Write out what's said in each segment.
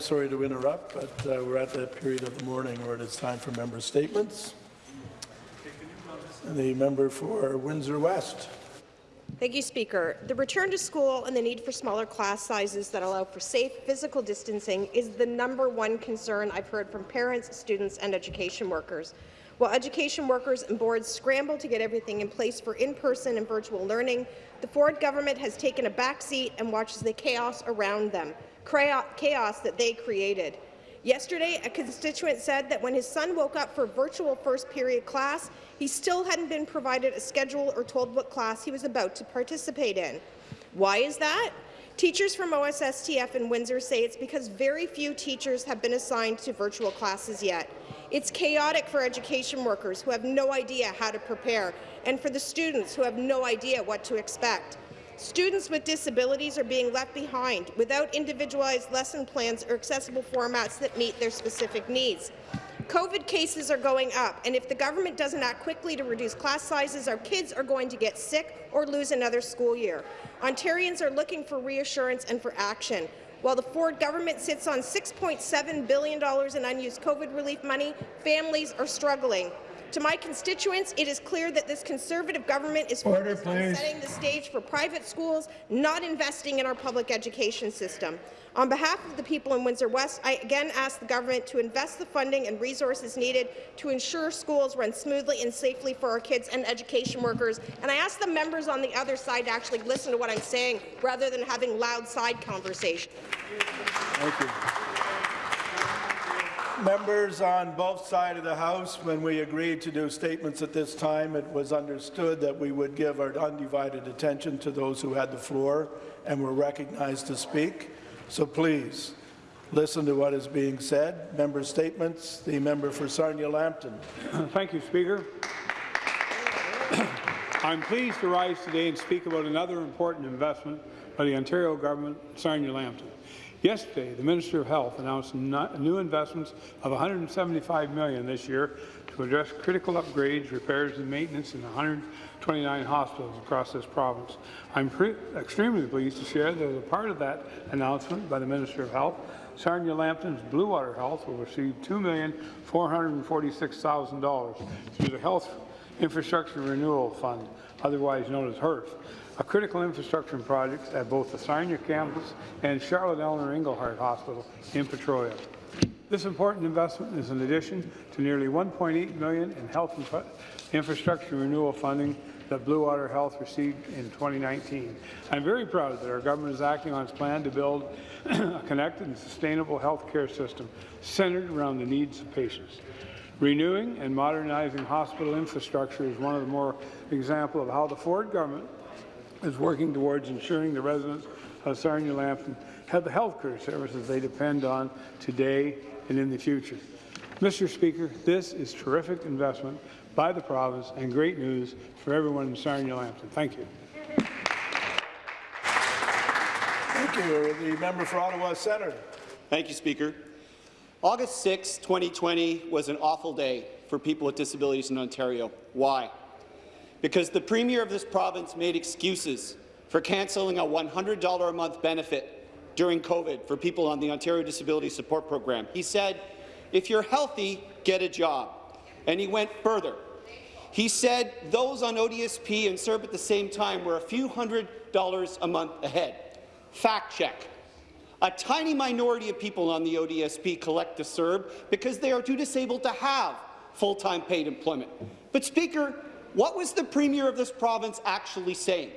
I'm sorry to interrupt, but uh, we're at that period of the morning where it is time for member statements. The member for Windsor West. Thank you, Speaker. The return to school and the need for smaller class sizes that allow for safe physical distancing is the number one concern I've heard from parents, students and education workers. While education workers and boards scramble to get everything in place for in-person and virtual learning, the Ford government has taken a back seat and watches the chaos around them, chaos that they created. Yesterday, a constituent said that when his son woke up for virtual first period class, he still hadn't been provided a schedule or told what class he was about to participate in. Why is that? Teachers from OSSTF in Windsor say it's because very few teachers have been assigned to virtual classes yet. It's chaotic for education workers who have no idea how to prepare, and for the students who have no idea what to expect. Students with disabilities are being left behind without individualized lesson plans or accessible formats that meet their specific needs. COVID cases are going up, and if the government doesn't act quickly to reduce class sizes, our kids are going to get sick or lose another school year. Ontarians are looking for reassurance and for action. While the Ford government sits on $6.7 billion in unused COVID relief money, families are struggling. To my constituents, it is clear that this Conservative government is Order, focused on setting the stage for private schools, not investing in our public education system. On behalf of the people in Windsor West, I again ask the government to invest the funding and resources needed to ensure schools run smoothly and safely for our kids and education workers. And I ask the members on the other side to actually listen to what I'm saying rather than having loud side conversation. Thank you. Members on both sides of the House, when we agreed to do statements at this time, it was understood that we would give our undivided attention to those who had the floor and were recognized to speak. So please, listen to what is being said. Member statements. The member for Sarnia-Lambton. Thank you, Speaker. I'm pleased to rise today and speak about another important investment by the Ontario government, Sarnia-Lambton. Yesterday, the Minister of Health announced new investments of 175 million this year to address critical upgrades, repairs and maintenance in 129 hospitals across this province. I'm extremely pleased to share that as a part of that announcement by the Minister of Health, Sarnia-Lambton's Bluewater Health will receive $2,446,000 through the Health Infrastructure Renewal Fund, otherwise known as HIRF a critical infrastructure project at both the Sarnia campus and Charlotte Eleanor Engelhardt Hospital in Petrolia. This important investment is in addition to nearly 1.8 million in health infrastructure renewal funding that Bluewater Health received in 2019. I'm very proud that our government is acting on its plan to build a connected and sustainable health care system centered around the needs of patients. Renewing and modernizing hospital infrastructure is one of the more example of how the Ford government is working towards ensuring the residents of Sarnia-Lambton have the health care services they depend on today and in the future. Mr. Speaker, this is terrific investment by the province and great news for everyone in Sarnia-Lambton. Thank you. Thank you. The member for Ottawa Centre. Thank you, Speaker. August 6, 2020 was an awful day for people with disabilities in Ontario. Why? because the Premier of this province made excuses for cancelling a $100 a month benefit during COVID for people on the Ontario Disability Support Program. He said, if you're healthy, get a job. And he went further. He said those on ODSP and CERB at the same time were a few hundred dollars a month ahead. Fact check. A tiny minority of people on the ODSP collect the CERB because they are too disabled to have full-time paid employment. But, Speaker, what was the Premier of this province actually saying?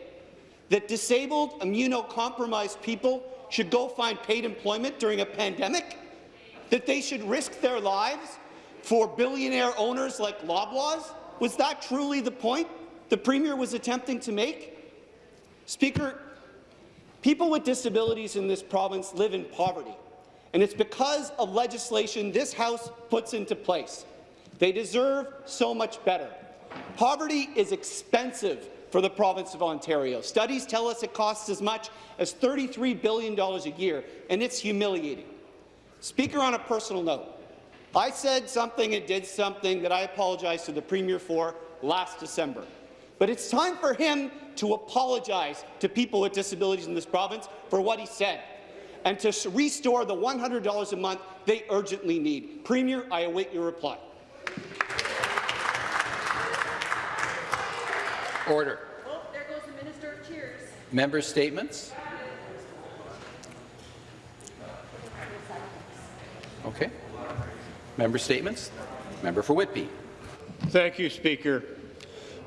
That disabled, immunocompromised people should go find paid employment during a pandemic? That they should risk their lives for billionaire owners like Loblaws? Was that truly the point the Premier was attempting to make? Speaker, people with disabilities in this province live in poverty, and it's because of legislation this House puts into place. They deserve so much better. Poverty is expensive for the province of Ontario. Studies tell us it costs as much as $33 billion a year, and it's humiliating. Speaker, on a personal note, I said something and did something that I apologize to the Premier for last December. But it's time for him to apologize to people with disabilities in this province for what he said. and to restore the $100 a month they urgently need. Premier, I await your reply. Order. Oh, there goes the Minister of Cheers. Member statements. Okay. Member statements. Member for Whitby. Thank you, Speaker.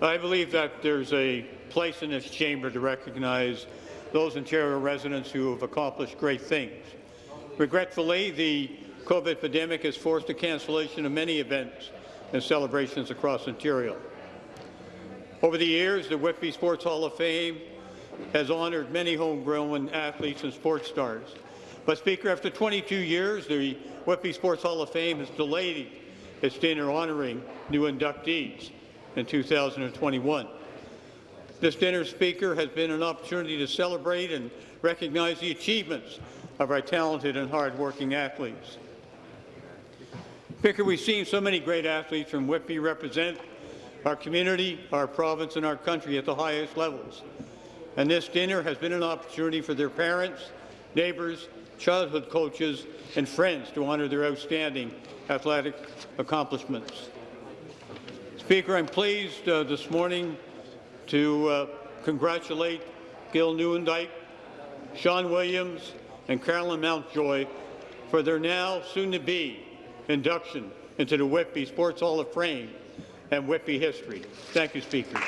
I believe that there's a place in this chamber to recognize those Ontario residents who have accomplished great things. Regretfully, the COVID pandemic has forced the cancellation of many events and celebrations across Ontario. Over the years, the Whitby Sports Hall of Fame has honoured many homegrown athletes and sports stars. But, Speaker, after 22 years, the Whitby Sports Hall of Fame has delayed its dinner honouring new inductees in 2021. This dinner, Speaker, has been an opportunity to celebrate and recognize the achievements of our talented and hard-working athletes. Speaker, we've seen so many great athletes from Whitby represent our community, our province, and our country at the highest levels. And this dinner has been an opportunity for their parents, neighbours, childhood coaches, and friends to honour their outstanding athletic accomplishments. Speaker, I'm pleased uh, this morning to uh, congratulate Gil Newendike, Sean Williams, and Carolyn Mountjoy for their now soon-to-be induction into the Whitby Sports Hall of Fame and Whitby history. Thank you, Speaker.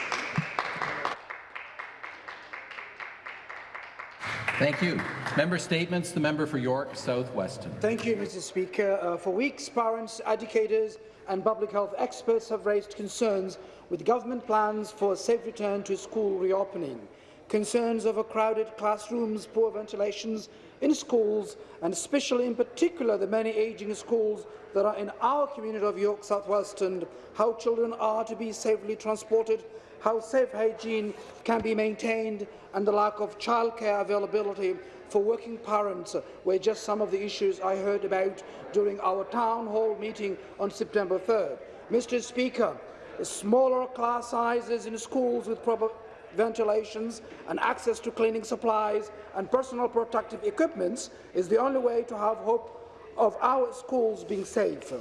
Thank you. Member statements. The member for York South Weston. Thank you, Mr. Speaker. Uh, for weeks, parents, educators and public health experts have raised concerns with government plans for a safe return to school reopening. Concerns over crowded classrooms, poor ventilations in schools, and especially in particular the many ageing schools that are in our community of York South Weston, how children are to be safely transported, how safe hygiene can be maintained, and the lack of childcare availability for working parents uh, were just some of the issues I heard about during our town hall meeting on September 3rd. Mr. Speaker, smaller class sizes in schools with proper ventilations and access to cleaning supplies and personal protective equipment is the only way to have hope of our schools being safe.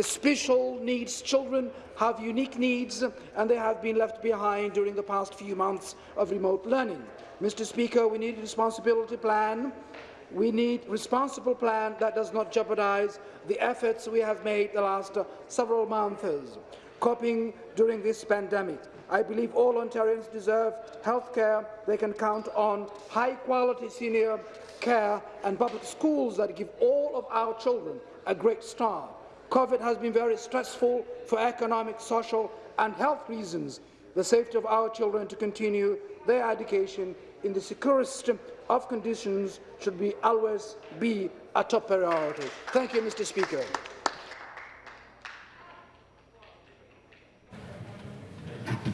Special needs children have unique needs and they have been left behind during the past few months of remote learning. Mr. Speaker, we need a responsibility plan. We need a responsible plan that does not jeopardize the efforts we have made the last uh, several months coping during this pandemic. I believe all Ontarians deserve health care they can count on, high-quality senior care and public schools that give all of our children a great start. COVID has been very stressful for economic, social and health reasons. The safety of our children to continue their education in the securest of conditions should be always be a top priority. Thank you, Mr. Speaker.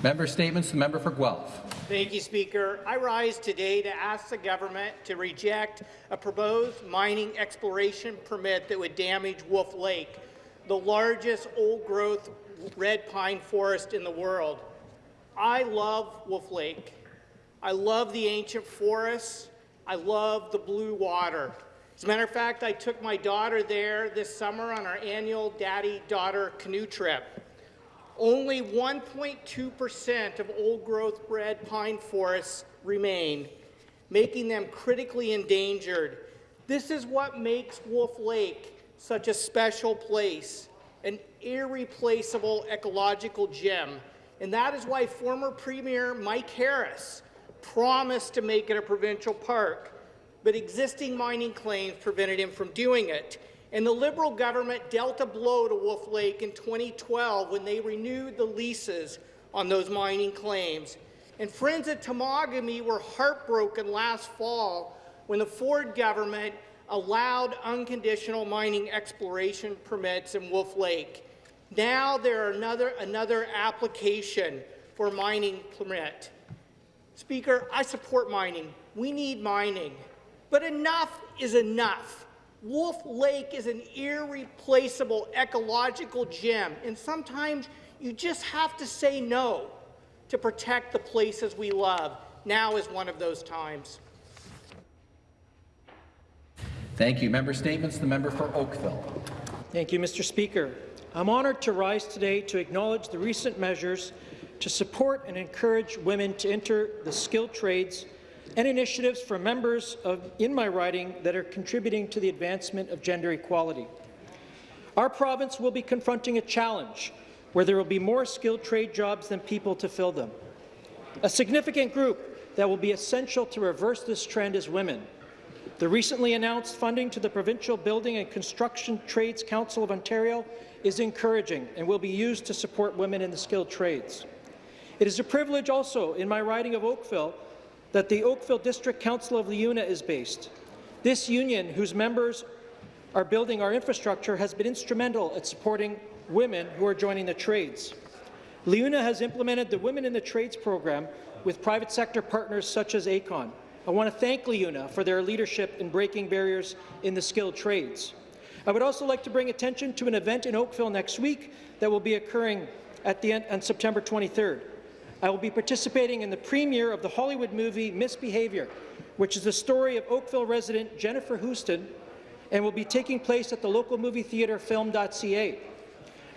Member statements. The member for Guelph. Thank you, Speaker. I rise today to ask the government to reject a proposed mining exploration permit that would damage Wolf Lake, the largest old-growth red pine forest in the world. I love Wolf Lake. I love the ancient forests. I love the blue water. As a matter of fact, I took my daughter there this summer on our annual daddy-daughter canoe trip. Only 1.2% of old-growth red pine forests remain, making them critically endangered. This is what makes Wolf Lake such a special place, an irreplaceable ecological gem. And that is why former Premier Mike Harris promised to make it a provincial park, but existing mining claims prevented him from doing it. And the Liberal government dealt a blow to Wolf Lake in 2012 when they renewed the leases on those mining claims. And friends at Temagami were heartbroken last fall when the Ford government allowed unconditional mining exploration permits in Wolf Lake. Now there are another, another application for mining permit. Speaker, I support mining. We need mining. But enough is enough. Wolf Lake is an irreplaceable ecological gem, and sometimes you just have to say no to protect the places we love. Now is one of those times. Thank you. Member statements. The member for Oakville. Thank you, Mr. Speaker. I'm honoured to rise today to acknowledge the recent measures to support and encourage women to enter the skilled trades and initiatives for members of, in my riding that are contributing to the advancement of gender equality. Our province will be confronting a challenge where there will be more skilled trade jobs than people to fill them. A significant group that will be essential to reverse this trend is women. The recently announced funding to the Provincial Building and Construction Trades Council of Ontario is encouraging and will be used to support women in the skilled trades. It is a privilege also in my riding of Oakville that the Oakville District Council of LiUNA is based. This union, whose members are building our infrastructure, has been instrumental at supporting women who are joining the trades. LiUNA has implemented the Women in the Trades program with private sector partners such as ACON. I want to thank LiUNA for their leadership in breaking barriers in the skilled trades. I would also like to bring attention to an event in Oakville next week that will be occurring at the end on September 23rd. I will be participating in the premiere of the Hollywood movie Misbehavior, which is the story of Oakville resident Jennifer Hosten and will be taking place at the local movie theatre film.ca.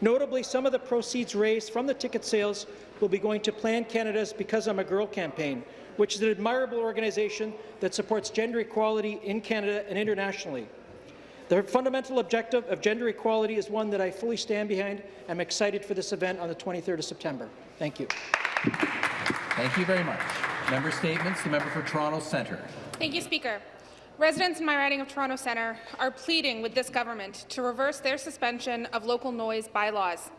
Notably, some of the proceeds raised from the ticket sales will be going to Plan Canada's Because I'm a Girl campaign, which is an admirable organization that supports gender equality in Canada and internationally. The fundamental objective of gender equality is one that I fully stand behind. I'm excited for this event on the 23rd of September. Thank you. Thank you very much. Member statements. The member for Toronto Centre. Thank you, Speaker. Residents in my riding of Toronto Centre are pleading with this government to reverse their suspension of local noise bylaws.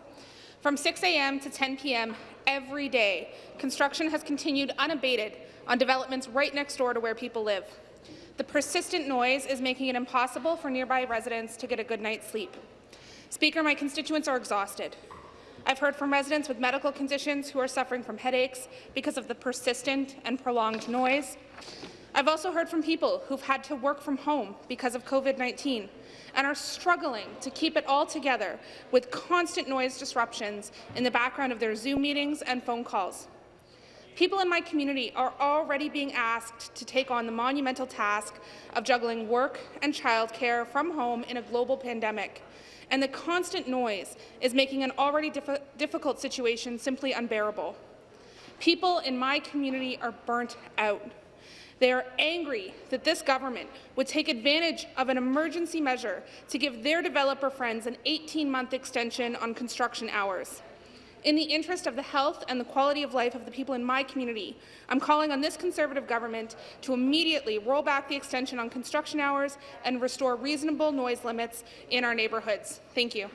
From 6 a.m. to 10 p.m. every day, construction has continued unabated on developments right next door to where people live. The persistent noise is making it impossible for nearby residents to get a good night's sleep. Speaker, my constituents are exhausted. I've heard from residents with medical conditions who are suffering from headaches because of the persistent and prolonged noise. I've also heard from people who've had to work from home because of COVID-19 and are struggling to keep it all together with constant noise disruptions in the background of their Zoom meetings and phone calls. People in my community are already being asked to take on the monumental task of juggling work and childcare from home in a global pandemic, and the constant noise is making an already diff difficult situation simply unbearable. People in my community are burnt out. They are angry that this government would take advantage of an emergency measure to give their developer friends an 18-month extension on construction hours. In the interest of the health and the quality of life of the people in my community, I'm calling on this Conservative government to immediately roll back the extension on construction hours and restore reasonable noise limits in our neighbourhoods. Thank you.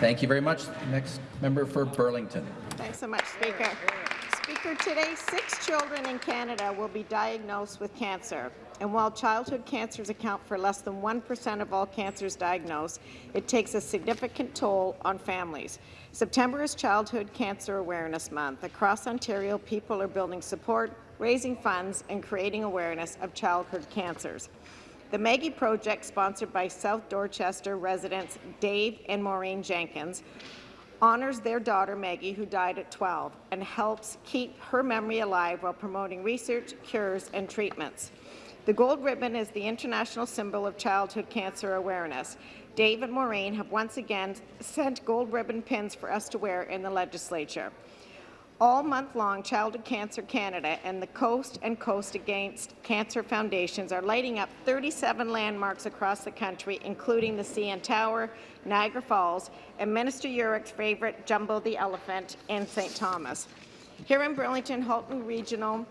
Thank you very much. Next member for Burlington. Thanks so much, Speaker. Speaker, today six children in Canada will be diagnosed with cancer. And while childhood cancers account for less than 1% of all cancers diagnosed, it takes a significant toll on families. September is Childhood Cancer Awareness Month. Across Ontario, people are building support, raising funds, and creating awareness of childhood cancers. The Maggie Project, sponsored by South Dorchester residents Dave and Maureen Jenkins, honors their daughter Maggie, who died at 12, and helps keep her memory alive while promoting research, cures, and treatments. The gold ribbon is the international symbol of childhood cancer awareness. Dave and Maureen have once again sent gold ribbon pins for us to wear in the legislature. All month long, Childhood Cancer Canada and the Coast and Coast Against Cancer Foundations are lighting up 37 landmarks across the country, including the CN Tower, Niagara Falls, and Minister Yurek's favourite, Jumbo the Elephant, in St. Thomas. Here in Burlington, Halton Regional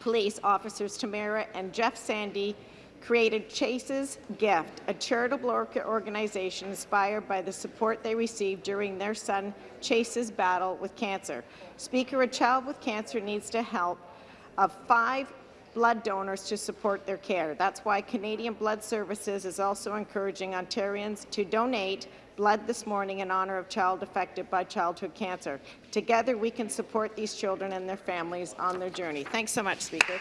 Police officers Tamara and Jeff Sandy created Chase's Gift, a charitable organization inspired by the support they received during their son Chase's battle with cancer. Speaker, a child with cancer needs to help of five blood donors to support their care. That's why Canadian Blood Services is also encouraging Ontarians to donate blood this morning in honour of child affected by childhood cancer. Together, we can support these children and their families on their journey. Thanks so much, Speaker.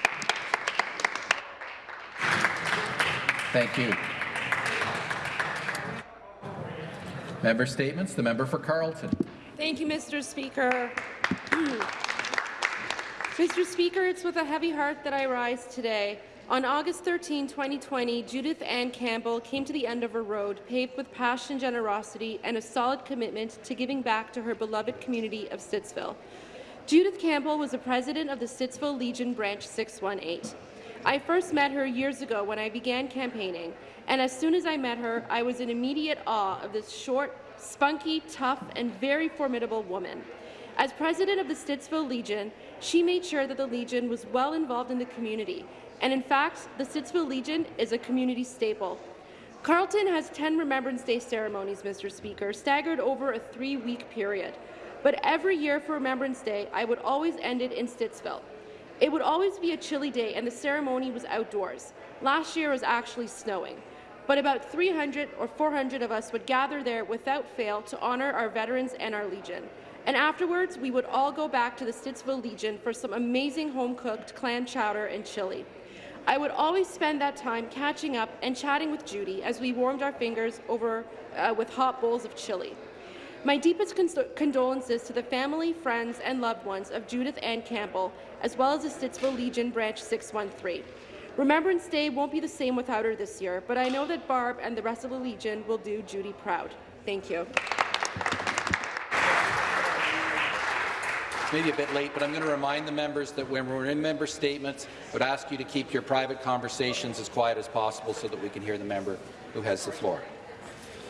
Thank you. Member statements. The member for Carleton. Thank you, Mr. Speaker. Mr. Speaker, it's with a heavy heart that I rise today. On August 13, 2020, Judith Ann Campbell came to the end of her road, paved with passion, generosity, and a solid commitment to giving back to her beloved community of Stittsville. Judith Campbell was the president of the Stittsville Legion Branch 618. I first met her years ago when I began campaigning, and as soon as I met her, I was in immediate awe of this short, spunky, tough, and very formidable woman. As president of the Stittsville Legion, she made sure that the Legion was well involved in the community, and in fact, the Stittsville Legion is a community staple. Carleton has 10 Remembrance Day ceremonies, Mr. Speaker, staggered over a three-week period. But every year for Remembrance Day, I would always end it in Stittsville. It would always be a chilly day, and the ceremony was outdoors. Last year was actually snowing. But about 300 or 400 of us would gather there without fail to honour our veterans and our Legion. And afterwards, we would all go back to the Stittsville Legion for some amazing home-cooked clam chowder and chili. I would always spend that time catching up and chatting with Judy as we warmed our fingers over uh, with hot bowls of chili. My deepest condolences to the family, friends, and loved ones of Judith Ann Campbell, as well as the Stittsville Legion Branch 613. Remembrance Day won't be the same without her this year, but I know that Barb and the rest of the Legion will do Judy proud. Thank you. Maybe a bit late, but I'm going to remind the members that when we're in member statements, I would ask you to keep your private conversations as quiet as possible so that we can hear the member who has the floor.